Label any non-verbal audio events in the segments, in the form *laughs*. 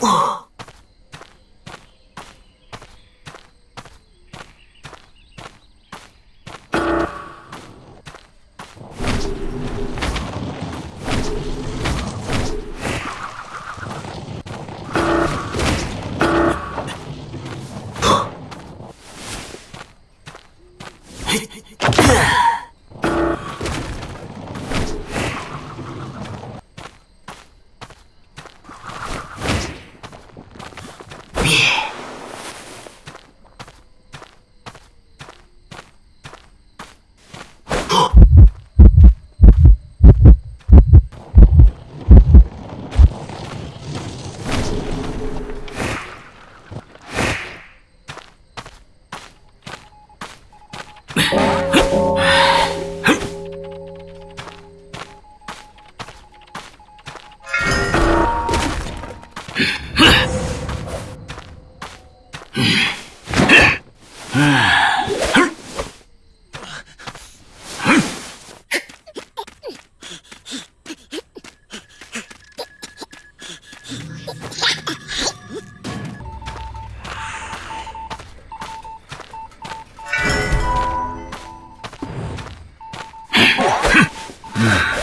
Whoa. Mm.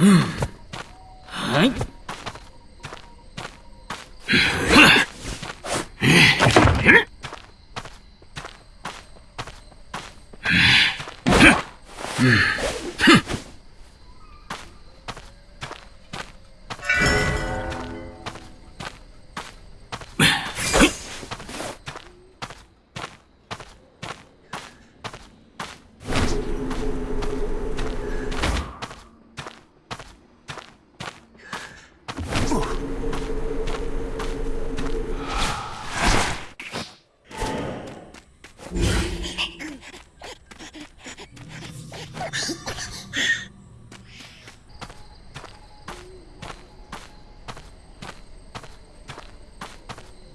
*gasps* *gasps* Hmm. *laughs*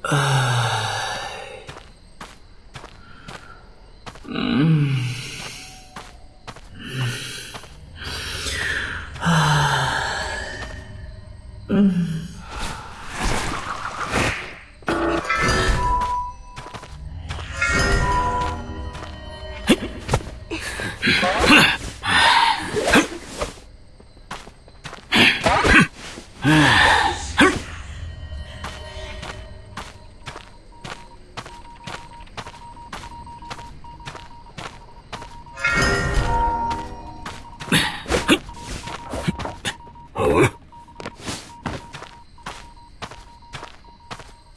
Uh.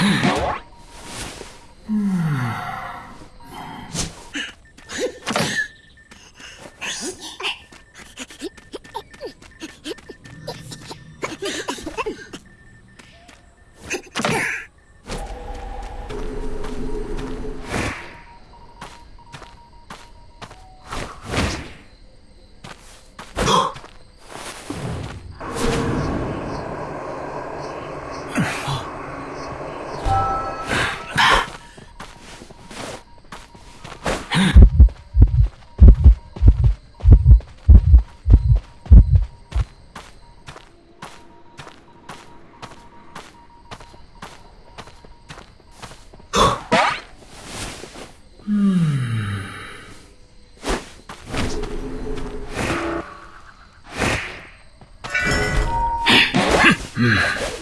*sighs* Hmm. Mm.